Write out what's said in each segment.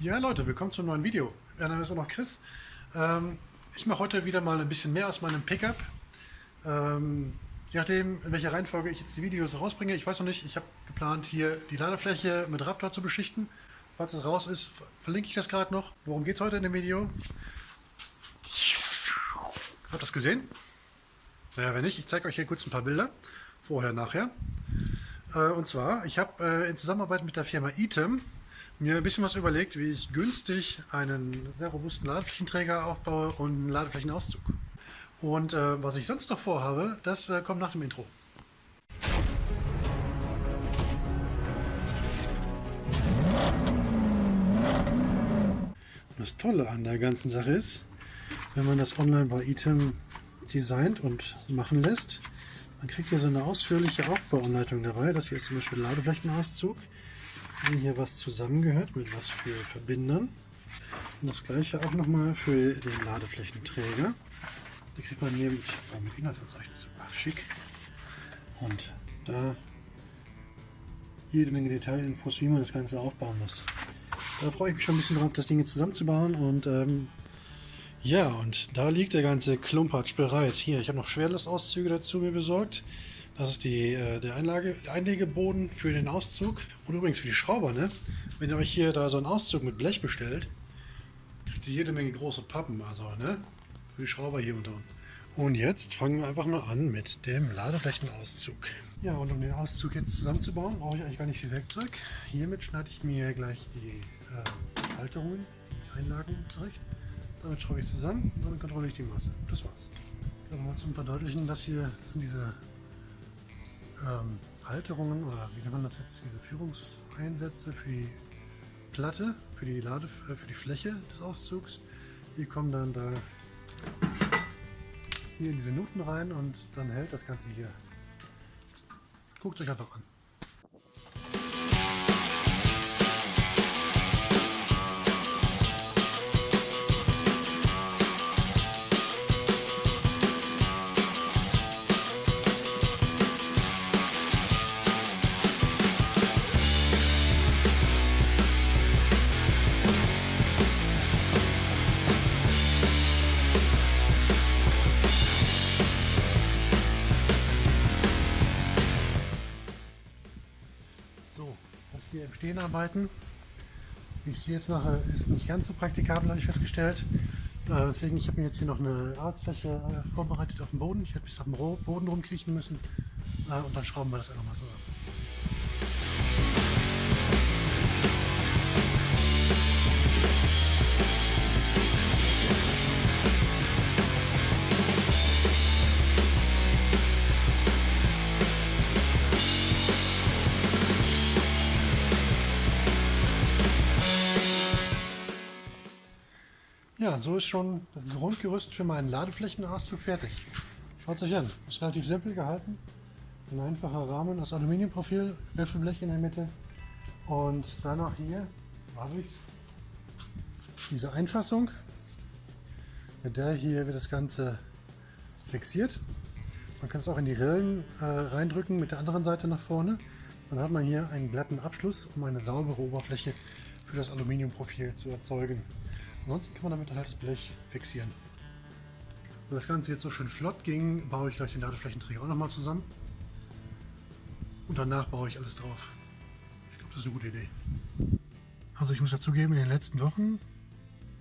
Ja Leute, willkommen zum neuen Video. Mein Name ist immer noch Chris. Ähm, ich mache heute wieder mal ein bisschen mehr aus meinem Pickup. Ähm, je nachdem, in welcher Reihenfolge ich jetzt die Videos rausbringe, ich weiß noch nicht, ich habe geplant hier die Ladefläche mit Raptor zu beschichten. Falls es raus ist, verlinke ich das gerade noch. Worum geht es heute in dem Video? Habt ihr das gesehen? Naja, wenn nicht, ich zeige euch hier kurz ein paar Bilder. Vorher, nachher. Äh, und zwar, ich habe äh, in Zusammenarbeit mit der Firma Item mir ein bisschen was überlegt, wie ich günstig einen sehr robusten Ladeflächenträger aufbaue und einen Ladeflächenauszug. Und äh, was ich sonst noch vorhabe, das äh, kommt nach dem Intro. Das Tolle an der ganzen Sache ist, wenn man das online bei Item designt und machen lässt, man kriegt hier so eine ausführliche Aufbauanleitung dabei. Das hier ist zum Beispiel Ladeflächenauszug wie hier was zusammengehört, mit was für Verbindern. Und das gleiche auch nochmal für den Ladeflächenträger. Da kriegt man hier mit, mit Inhaltsverzeichnis. Ach, schick. Und da jede Menge Detailinfos, wie man das Ganze aufbauen muss. Da freue ich mich schon ein bisschen drauf, das Ding jetzt zusammenzubauen. Und ähm, ja, und da liegt der ganze Klumpatsch bereit. Hier, ich habe noch Schwerlastauszüge dazu mir besorgt. Das ist die, äh, der, Einlage, Einlegeboden für den Auszug. Und übrigens für die Schrauber, ne? Wenn ihr euch hier da so einen Auszug mit Blech bestellt, kriegt ihr jede Menge große Pappen, also, ne? Für die Schrauber hier unter uns. Und jetzt fangen wir einfach mal an mit dem Ladeflächenauszug. Ja, und um den Auszug jetzt zusammenzubauen, brauche ich eigentlich gar nicht viel Werkzeug. Hiermit schneide ich mir gleich die äh, Halterungen, die Einlagen zurecht. Damit schraube ich es zusammen und dann kontrolliere ich die Masse. Das war's. Dann mal zum Verdeutlichen, das hier das sind diese ähm, Halterungen oder wie nennt man das jetzt, diese Führungseinsätze für die Platte, für die, Lade, äh, für die Fläche des Auszugs. Die kommen dann da hier in diese Nuten rein und dann hält das Ganze hier. Guckt euch einfach an. Stehen arbeiten. Wie ich es jetzt mache, ist nicht ganz so praktikabel, habe ich festgestellt. Äh, deswegen, ich habe mir jetzt hier noch eine Arbeitsfläche äh, vorbereitet auf dem Boden. Ich hätte bis auf den Boden rumkriechen müssen. Äh, und dann schrauben wir das einfach mal so ab. Ja, so ist schon das Grundgerüst für meinen Ladeflächenauszug fertig. Schaut es euch an. Ist relativ simpel gehalten. Ein einfacher Rahmen aus Aluminiumprofil, Riffelblech in der Mitte. Und dann noch hier, habe ich diese Einfassung. Mit der hier wird das Ganze fixiert. Man kann es auch in die Rillen äh, reindrücken mit der anderen Seite nach vorne. Dann hat man hier einen glatten Abschluss, um eine saubere Oberfläche für das Aluminiumprofil zu erzeugen. Ansonsten kann man damit halt das Blech fixieren. Wenn das Ganze jetzt so schön flott ging, baue ich gleich den Ladeflächenträger auch nochmal zusammen. Und danach baue ich alles drauf. Ich glaube, das ist eine gute Idee. Also ich muss dazugeben, in den letzten Wochen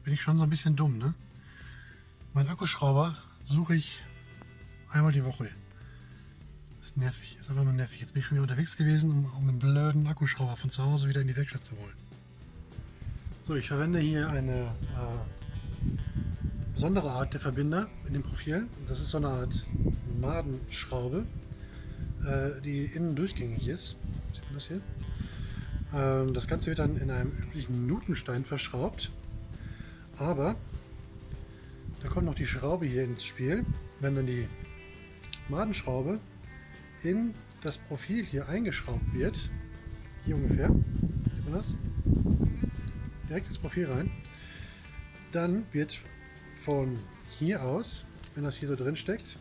bin ich schon so ein bisschen dumm. Ne? Mein Akkuschrauber suche ich einmal die Woche. Ist nervig, ist einfach nur nervig. Jetzt bin ich schon wieder unterwegs gewesen, um, um einen blöden Akkuschrauber von zu Hause wieder in die Werkstatt zu holen. So, ich verwende hier eine äh, besondere Art der Verbinder in dem Profil. Das ist so eine Art Madenschraube, äh, die innen durchgängig ist. Sieht man das hier? Ähm, das Ganze wird dann in einem üblichen Nutenstein verschraubt. Aber da kommt noch die Schraube hier ins Spiel. Wenn dann die Madenschraube in das Profil hier eingeschraubt wird, hier ungefähr, sieht man das? Direkt ins Profil rein. Dann wird von hier aus, wenn das hier so drin steckt,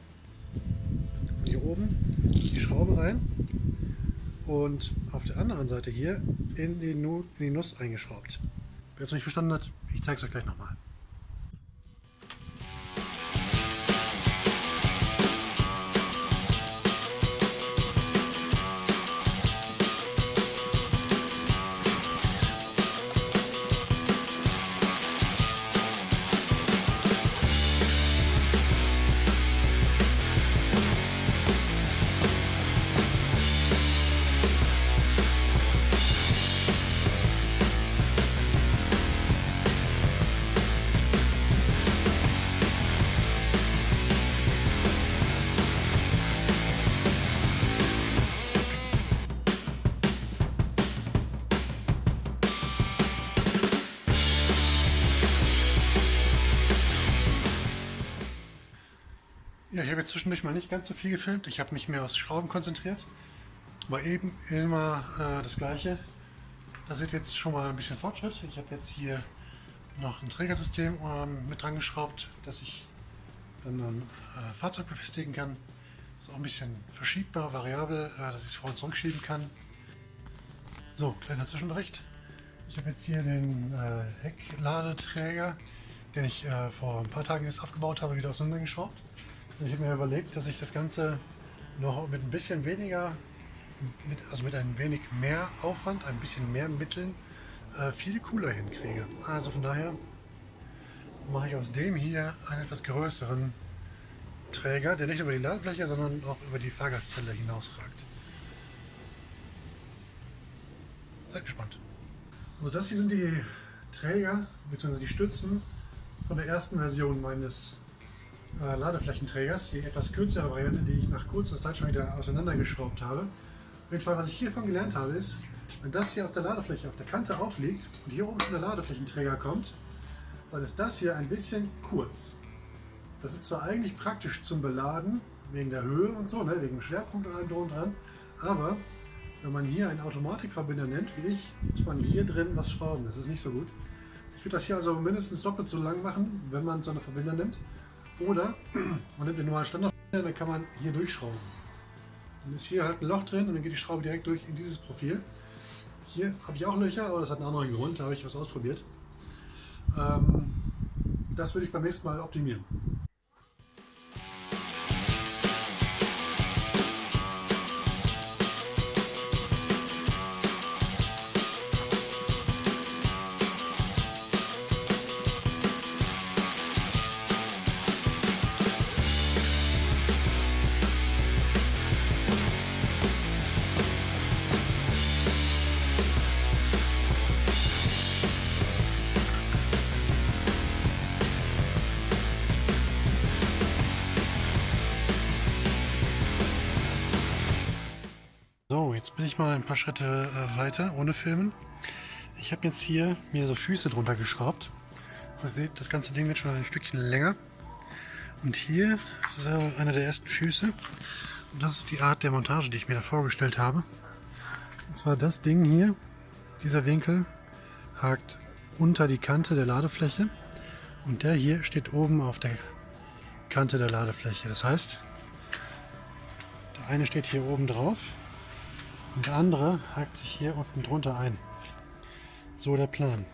von hier oben die Schraube rein und auf der anderen Seite hier in die, nu in die Nuss eingeschraubt. Wer es nicht verstanden hat, ich zeige es euch gleich nochmal. Habe jetzt zwischendurch mal nicht ganz so viel gefilmt. Ich habe mich mehr aufs Schrauben konzentriert. Aber eben immer äh, das gleiche. Da seht ihr jetzt schon mal ein bisschen Fortschritt. Ich habe jetzt hier noch ein Trägersystem ähm, mit dran geschraubt, dass ich dann ein äh, Fahrzeug befestigen kann. Ist auch ein bisschen verschiebbar, variabel, äh, dass ich es vor und zurückschieben kann. So, kleiner Zwischenbericht. Ich habe jetzt hier den äh, Heckladeträger, den ich äh, vor ein paar Tagen erst aufgebaut habe, wieder auseinandergeschraubt. Ich habe mir überlegt, dass ich das Ganze noch mit ein bisschen weniger, mit, also mit ein wenig mehr Aufwand, ein bisschen mehr Mitteln äh, viel cooler hinkriege. Also von daher mache ich aus dem hier einen etwas größeren Träger, der nicht über die Ladefläche, sondern auch über die Fahrgastzelle hinausragt. Seid gespannt. Also das hier sind die Träger bzw. die Stützen von der ersten Version meines äh, Ladeflächenträgers, die etwas kürzere Variante, die ich nach kurzer Zeit schon wieder auseinandergeschraubt habe. Auf jeden Fall, was ich hiervon gelernt habe, ist, wenn das hier auf der Ladefläche auf der Kante aufliegt und hier oben schon der Ladeflächenträger kommt, dann ist das hier ein bisschen kurz. Das ist zwar eigentlich praktisch zum Beladen, wegen der Höhe und so, ne, wegen dem Schwerpunkt und allem drum und dran, aber wenn man hier einen Automatikverbinder nennt, wie ich, muss man hier drin was schrauben. Das ist nicht so gut. Ich würde das hier also mindestens doppelt so lang machen, wenn man so eine Verbinder nimmt. Oder man nimmt den normalen Standardverbinder, dann kann man hier durchschrauben. Dann ist hier halt ein Loch drin und dann geht die Schraube direkt durch in dieses Profil. Hier habe ich auch Löcher, aber das hat einen anderen Grund, da habe ich was ausprobiert. Ähm, das würde ich beim nächsten Mal optimieren. Ich mal ein paar Schritte äh, weiter, ohne Filmen. Ich habe jetzt hier mir so Füße drunter geschraubt. Ihr seht, das ganze Ding wird schon ein Stückchen länger. Und hier ist einer der ersten Füße. Und das ist die Art der Montage, die ich mir da vorgestellt habe. Und zwar das Ding hier, dieser Winkel, hakt unter die Kante der Ladefläche. Und der hier steht oben auf der Kante der Ladefläche. Das heißt, der eine steht hier oben drauf und der andere hakt sich hier unten drunter ein. So der Plan.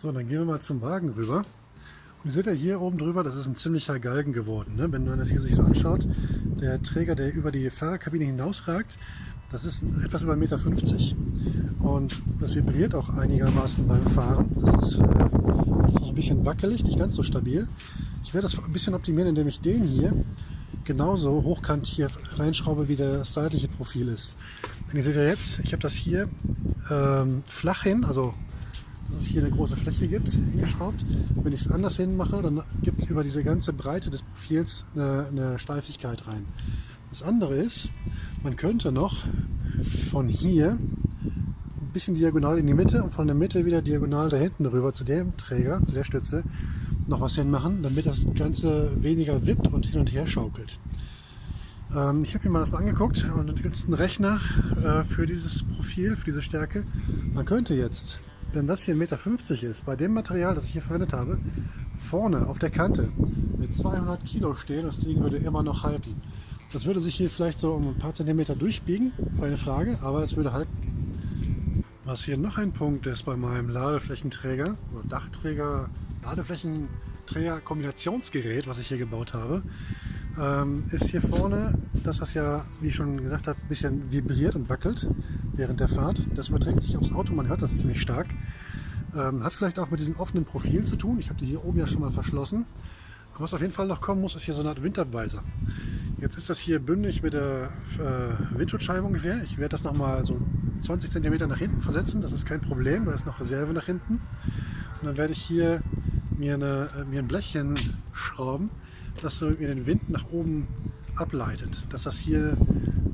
So, dann gehen wir mal zum Wagen rüber. Und ihr seht ja hier oben drüber, das ist ein ziemlicher Galgen geworden. Ne? Wenn man das hier sich so anschaut, der Träger, der über die Fahrerkabine hinausragt, das ist etwas über 1,50 Meter. Und das vibriert auch einigermaßen beim Fahren. Das ist, äh, das ein bisschen wackelig, nicht ganz so stabil. Ich werde das ein bisschen optimieren, indem ich den hier genauso hochkant hier reinschraube, wie das seitliche Profil ist. Denn ihr seht ja jetzt, ich habe das hier ähm, flach hin, also dass es hier eine große Fläche gibt, hingeschraubt. Wenn ich es anders hin mache, dann gibt es über diese ganze Breite des Profils eine, eine Steifigkeit rein. Das andere ist, man könnte noch von hier ein bisschen diagonal in die Mitte und von der Mitte wieder diagonal da hinten rüber zu dem Träger, zu der Stütze, noch was hinmachen, damit das Ganze weniger wippt und hin und her schaukelt. Ähm, ich habe mir mal das mal angeguckt und dann gibt es einen Rechner äh, für dieses Profil, für diese Stärke. Man könnte jetzt, wenn das hier 1,50 Meter ist, bei dem Material, das ich hier verwendet habe, vorne auf der Kante mit 200 Kilo stehen das Ding würde immer noch halten. Das würde sich hier vielleicht so um ein paar Zentimeter durchbiegen, keine Frage, aber es würde halten. Was hier noch ein Punkt ist bei meinem Ladeflächenträger oder Dachträger, Ladeflächenträger Kombinationsgerät, was ich hier gebaut habe, ähm, ist hier vorne, dass das ja, wie ich schon gesagt habe, ein bisschen vibriert und wackelt während der Fahrt. Das überträgt sich aufs Auto, man hört das ziemlich stark. Ähm, hat vielleicht auch mit diesem offenen Profil zu tun. Ich habe die hier oben ja schon mal verschlossen. Aber was auf jeden Fall noch kommen muss, ist hier so eine Art Windabweiser. Jetzt ist das hier bündig mit der äh, Windschutzscheibe ungefähr. Ich werde das nochmal so 20 cm nach hinten versetzen. Das ist kein Problem, da ist noch Reserve nach hinten. Und dann werde ich hier mir, eine, äh, mir ein Blechchen schrauben, das mir den Wind nach oben ableitet, dass das hier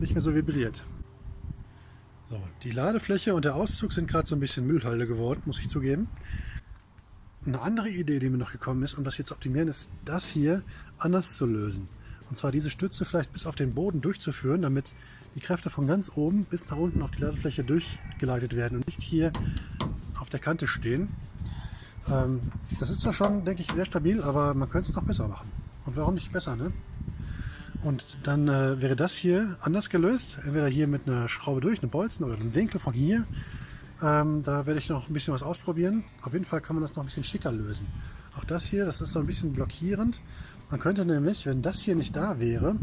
nicht mehr so vibriert. So, die Ladefläche und der Auszug sind gerade so ein bisschen Müllhalde geworden, muss ich zugeben. Eine andere Idee, die mir noch gekommen ist, um das hier zu optimieren, ist das hier anders zu lösen. Und zwar diese Stütze vielleicht bis auf den Boden durchzuführen, damit die Kräfte von ganz oben bis nach unten auf die Ladefläche durchgeleitet werden und nicht hier auf der Kante stehen. Ähm, das ist zwar schon, denke ich, sehr stabil, aber man könnte es noch besser machen. Und warum nicht besser, ne? Und dann äh, wäre das hier anders gelöst. Entweder hier mit einer Schraube durch, einem Bolzen oder einem Winkel von hier. Ähm, da werde ich noch ein bisschen was ausprobieren. Auf jeden Fall kann man das noch ein bisschen schicker lösen. Auch das hier, das ist so ein bisschen blockierend. Man könnte nämlich, wenn das hier nicht da wäre,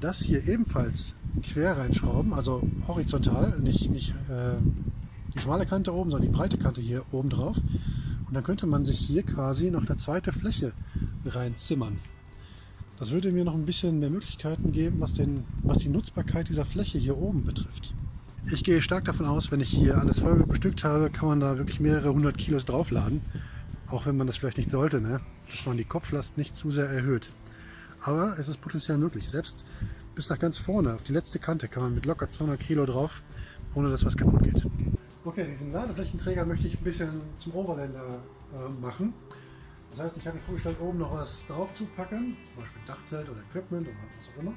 das hier ebenfalls quer reinschrauben, also horizontal, nicht, nicht äh, die schmale Kante oben, sondern die breite Kante hier oben drauf. Und dann könnte man sich hier quasi noch eine zweite Fläche reinzimmern. Das würde mir noch ein bisschen mehr Möglichkeiten geben, was, den, was die Nutzbarkeit dieser Fläche hier oben betrifft. Ich gehe stark davon aus, wenn ich hier alles voll bestückt habe, kann man da wirklich mehrere hundert Kilos draufladen. Auch wenn man das vielleicht nicht sollte, ne? dass man die Kopflast nicht zu sehr erhöht. Aber es ist potenziell möglich. Selbst bis nach ganz vorne, auf die letzte Kante, kann man mit locker 200 Kilo drauf, ohne dass was kaputt geht. Okay, diesen Ladeflächenträger möchte ich ein bisschen zum Overlander äh, machen. Das heißt, ich habe mir vorgestellt, oben noch was drauf zu packen, zum Beispiel Dachzelt oder Equipment oder was auch immer.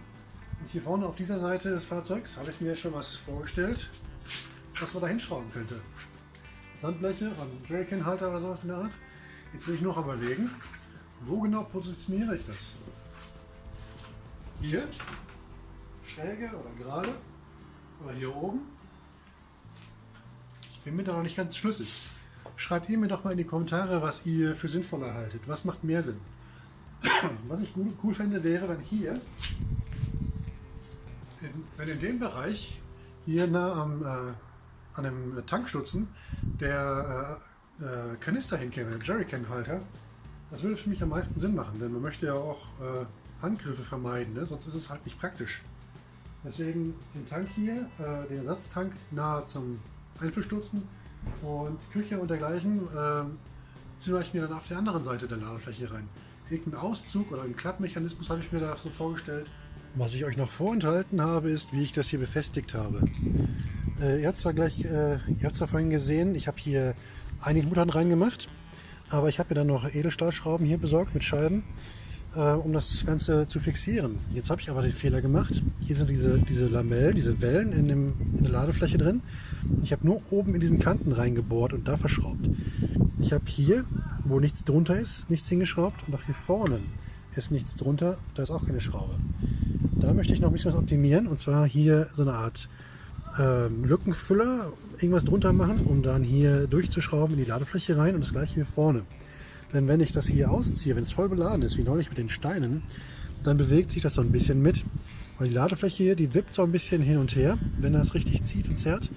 Und hier vorne auf dieser Seite des Fahrzeugs habe ich mir schon was vorgestellt, was man da hinschrauben könnte. Sandbleche, ein Jerrycan-Halter oder sowas in der Art. Jetzt will ich noch überlegen, wo genau positioniere ich das? Hier, schräge oder gerade oder hier oben? Ich bin mir da noch nicht ganz schlüssig. Schreibt ihr mir doch mal in die Kommentare, was ihr für sinnvoller haltet. Was macht mehr Sinn? Was ich cool fände, wäre, wenn hier, wenn in dem Bereich, hier nah am, äh, an dem Tankstutzen, der äh, äh, Kanister hinkäme, Jerrycan-Halter, das würde für mich am meisten Sinn machen, denn man möchte ja auch äh, Handgriffe vermeiden, ne? sonst ist es halt nicht praktisch. Deswegen den Tank hier, äh, den Ersatztank nahe zum Einfüllstutzen und Küche und dergleichen äh, ziehe ich mir dann auf der anderen Seite der Ladefläche rein. Irgendeinen Auszug oder einen Klappmechanismus habe ich mir da so vorgestellt. Was ich euch noch vorenthalten habe, ist, wie ich das hier befestigt habe. Äh, ihr habt zwar gleich, äh, ihr habt zwar vorhin gesehen, ich habe hier einige Muttern reingemacht. Aber ich habe mir dann noch Edelstahlschrauben hier besorgt mit Scheiben, um das Ganze zu fixieren. Jetzt habe ich aber den Fehler gemacht. Hier sind diese, diese Lamellen, diese Wellen in, dem, in der Ladefläche drin. Ich habe nur oben in diesen Kanten reingebohrt und da verschraubt. Ich habe hier, wo nichts drunter ist, nichts hingeschraubt und auch hier vorne ist nichts drunter, da ist auch keine Schraube. Da möchte ich noch ein bisschen was optimieren und zwar hier so eine Art ähm, Lückenfüller irgendwas drunter machen, um dann hier durchzuschrauben in die Ladefläche rein und das gleiche hier vorne. Denn wenn ich das hier ausziehe, wenn es voll beladen ist, wie neulich mit den Steinen, dann bewegt sich das so ein bisschen mit. Weil die Ladefläche hier, die wippt so ein bisschen hin und her, wenn er es richtig zieht und zerrt.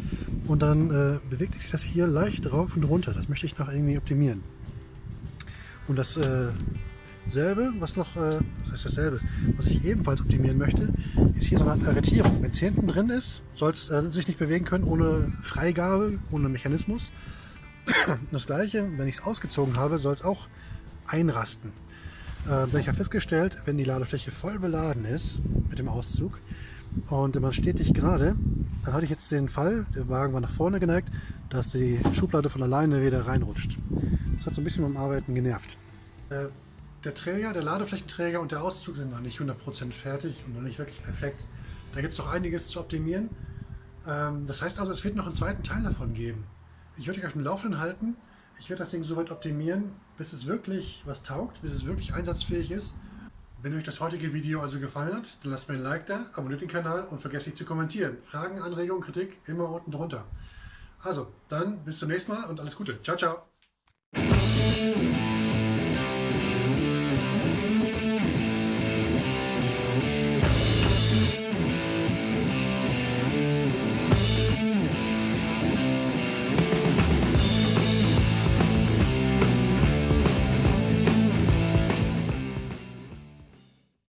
Und dann äh, bewegt sich das hier leicht rauf und runter. Das möchte ich noch irgendwie optimieren. Und das äh, Selbe, was noch, äh, das heißt dasselbe, was ich ebenfalls optimieren möchte, ist hier so eine Arretierung. Wenn es hinten drin ist, soll es äh, sich nicht bewegen können ohne Freigabe, ohne Mechanismus. Das gleiche, wenn ich es ausgezogen habe, soll es auch einrasten. Äh, ich habe festgestellt, wenn die Ladefläche voll beladen ist mit dem Auszug und man steht nicht gerade, dann hatte ich jetzt den Fall, der Wagen war nach vorne geneigt, dass die Schublade von alleine wieder reinrutscht. Das hat so ein bisschen beim Arbeiten genervt. Äh, der Träger, der Ladeflächenträger und der Auszug sind noch nicht 100% fertig und noch nicht wirklich perfekt. Da gibt es noch einiges zu optimieren. Ähm, das heißt also, es wird noch einen zweiten Teil davon geben. Ich werde euch auf dem Laufenden halten. Ich werde das Ding so weit optimieren, bis es wirklich was taugt, bis es wirklich einsatzfähig ist. Wenn euch das heutige Video also gefallen hat, dann lasst mir ein Like da, abonniert den Kanal und vergesst nicht zu kommentieren. Fragen, Anregungen, Kritik immer unten drunter. Also, dann bis zum nächsten Mal und alles Gute. Ciao, ciao.